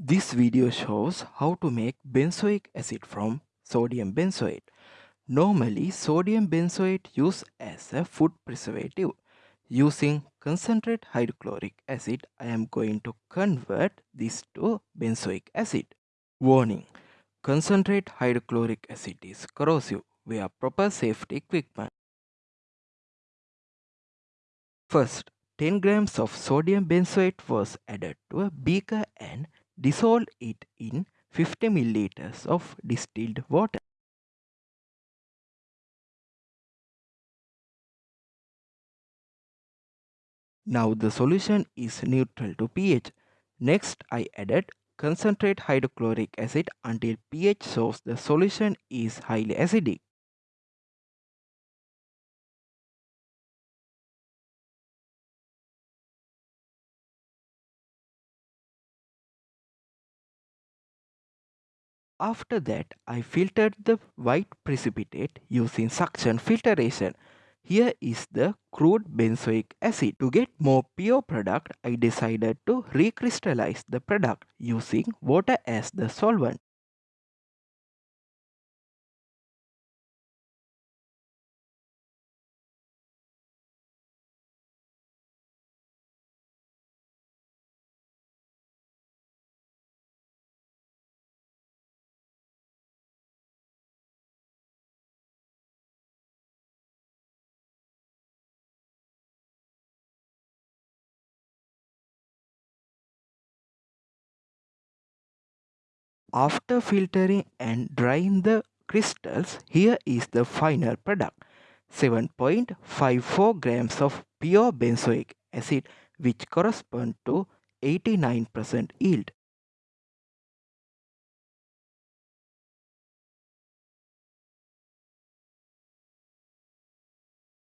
This video shows how to make benzoic acid from sodium benzoate. Normally, sodium benzoate used as a food preservative. Using concentrate hydrochloric acid, I am going to convert this to benzoic acid. Warning, concentrate hydrochloric acid is corrosive. Wear proper safety equipment. First, 10 grams of sodium benzoate was added to a beaker and dissolved it in 50 milliliters of distilled water. Now the solution is neutral to pH. Next I added concentrate hydrochloric acid until pH shows the solution is highly acidic. After that, I filtered the white precipitate using suction filtration. Here is the crude benzoic acid. To get more pure product, I decided to recrystallize the product using water as the solvent. After filtering and drying the crystals, here is the final product. 7.54 grams of pure benzoic acid which correspond to 89% yield.